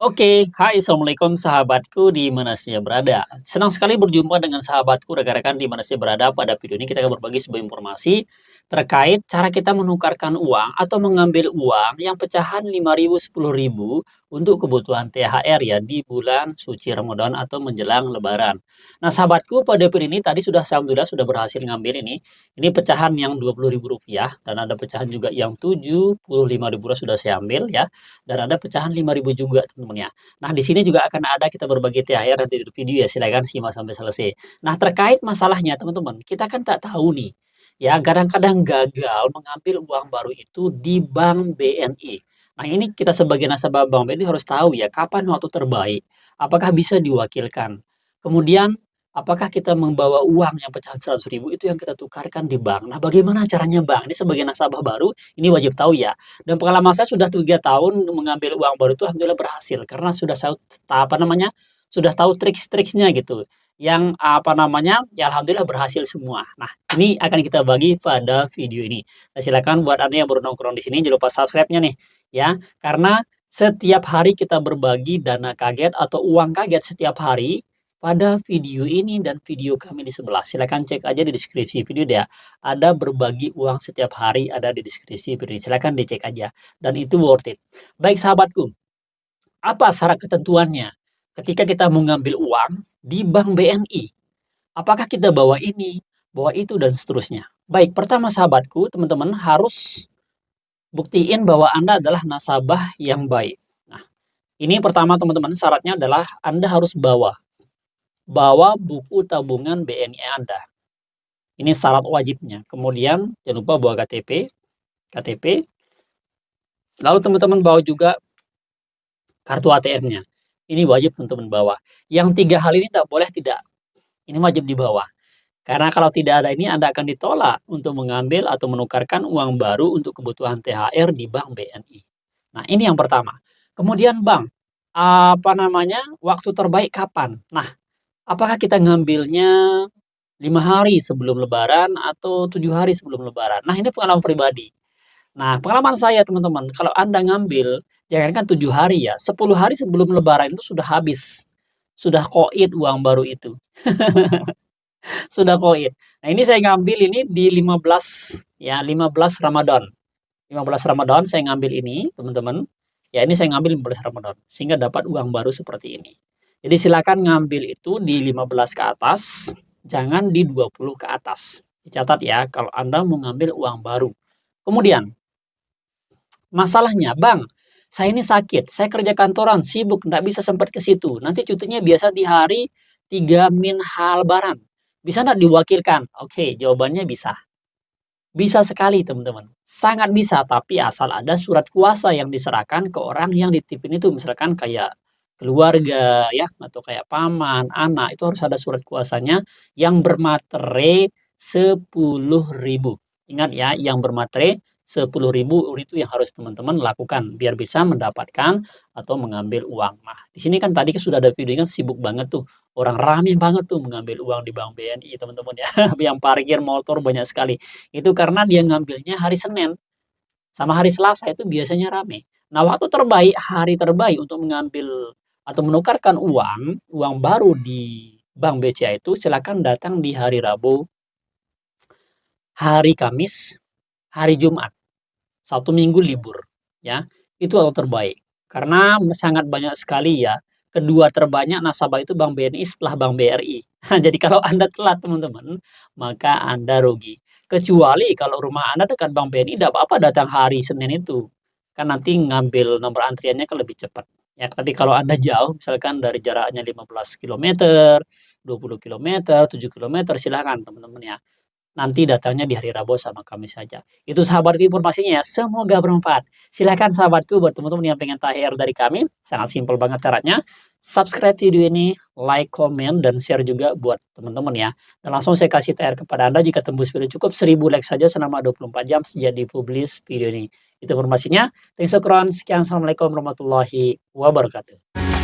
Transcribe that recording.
Oke, hai Assalamualaikum sahabatku di mana saja berada. Senang sekali berjumpa dengan sahabatku rekan-rekan di mana saja berada. Pada video ini kita akan berbagi sebuah informasi terkait cara kita menukarkan uang atau mengambil uang yang pecahan 5.000, 10.000 untuk kebutuhan THR ya di bulan suci Ramadan atau menjelang lebaran. Nah sahabatku pada video ini tadi sudah Alhamdulillah sudah berhasil ngambil ini. Ini pecahan yang Rp20.000 dan ada pecahan juga yang Rp75.000 sudah saya ambil ya. Dan ada pecahan Rp5.000 juga teman-teman ya. Nah di sini juga akan ada kita berbagi THR nanti di video ya silahkan simak sampai selesai. Nah terkait masalahnya teman-teman kita kan tak tahu nih ya kadang-kadang gagal mengambil uang baru itu di bank BNI. Nah, ini kita sebagai nasabah Bank BNI harus tahu ya, kapan waktu terbaik, apakah bisa diwakilkan. Kemudian, apakah kita membawa uang yang pecahan 100 ribu itu yang kita tukarkan di bank. Nah, bagaimana caranya Bang? Ini sebagai nasabah baru, ini wajib tahu ya. Dan pengalaman saya sudah tiga tahun mengambil uang baru itu alhamdulillah berhasil karena sudah tahu apa namanya, sudah tahu trik-triknya gitu. Yang apa namanya, ya alhamdulillah berhasil semua. Nah, ini akan kita bagi pada video ini. Nah, silakan buat Anda yang baru nongkrong di sini jangan lupa subscribe-nya nih ya. Karena setiap hari kita berbagi dana kaget atau uang kaget setiap hari pada video ini dan video kami di sebelah. Silahkan cek aja di deskripsi video dia. Ada berbagi uang setiap hari ada di deskripsi video. Silahkan dicek aja. Dan itu worth it. Baik sahabatku, apa syarat ketentuannya? Ketika kita mengambil uang di Bank BNI, apakah kita bawa ini, bawa itu, dan seterusnya. Baik, pertama sahabatku, teman-teman harus buktiin bahwa Anda adalah nasabah yang baik. Nah, ini pertama teman-teman syaratnya adalah Anda harus bawa bawa buku tabungan BNI Anda. Ini syarat wajibnya. Kemudian jangan lupa bawa KTP, KTP. Lalu teman-teman bawa juga kartu ATM-nya. Ini wajib teman-teman bawa. Yang tiga hal ini tidak boleh tidak. Ini wajib dibawa. Karena kalau tidak ada ini Anda akan ditolak untuk mengambil atau menukarkan uang baru untuk kebutuhan THR di Bank BNI. Nah, ini yang pertama. Kemudian Bank, apa namanya, waktu terbaik kapan? Nah, apakah kita ngambilnya lima hari sebelum lebaran atau tujuh hari sebelum lebaran? Nah, ini pengalaman pribadi. Nah, pengalaman saya teman-teman, kalau Anda ngambil, jangankan tujuh hari ya, 10 hari sebelum lebaran itu sudah habis. Sudah koit uang baru itu. Sudah koin. Nah, ini saya ngambil ini di 15 ya, 15 Ramadan. 15 Ramadan saya ngambil ini, teman-teman. Ya, ini saya ngambil 15 Ramadan sehingga dapat uang baru seperti ini. Jadi silakan ngambil itu di 15 ke atas, jangan di 20 ke atas. Dicatat ya kalau Anda mau ngambil uang baru. Kemudian masalahnya, Bang, saya ini sakit, saya kerja kantoran, sibuk, nggak bisa sempat ke situ. Nanti cutinya biasa di hari 3 min hal lebaran. Bisa nggak diwakilkan? Oke, jawabannya bisa. Bisa sekali teman-teman. Sangat bisa, tapi asal ada surat kuasa yang diserahkan ke orang yang ditipin itu. Misalkan kayak keluarga ya atau kayak paman, anak itu harus ada surat kuasanya yang bermaterai 10.000. Ingat ya, yang bermaterai 10.000 itu yang harus teman-teman lakukan biar bisa mendapatkan atau mengambil uang. Nah, di sini kan tadi kan sudah ada video kan sibuk banget tuh. Orang rame banget tuh mengambil uang di Bank BNI, teman-teman ya. yang parkir motor banyak sekali. Itu karena dia ngambilnya hari Senin. Sama hari Selasa itu biasanya rame. Nah, waktu terbaik, hari terbaik untuk mengambil atau menukarkan uang, uang baru di Bank BCA itu silakan datang di hari Rabu, hari Kamis, hari Jumat satu minggu libur ya. Itu waktu terbaik. Karena sangat banyak sekali ya. Kedua terbanyak nasabah itu Bank BNI setelah Bank BRI jadi kalau Anda telat teman-teman maka Anda rugi. Kecuali kalau rumah Anda dekat Bank BNI tidak apa-apa datang hari Senin itu. Kan nanti ngambil nomor antriannya kan lebih cepat ya. Tapi kalau Anda jauh misalkan dari jaraknya 15 km 20 km 7 km silahkan teman-teman ya nanti datangnya di hari Rabu sama kami saja. Itu sahabatku informasinya ya, semoga bermanfaat. Silahkan sahabatku buat teman-teman yang pengen THR dari kami, sangat simpel banget caranya. Subscribe video ini, like, komen, dan share juga buat teman-teman ya. Dan langsung saya kasih THR kepada Anda jika tembus video cukup 1000 like saja selama 24 jam sejak dipublis video ini. Itu informasinya. Thanks for Sekian, Assalamualaikum warahmatullahi wabarakatuh.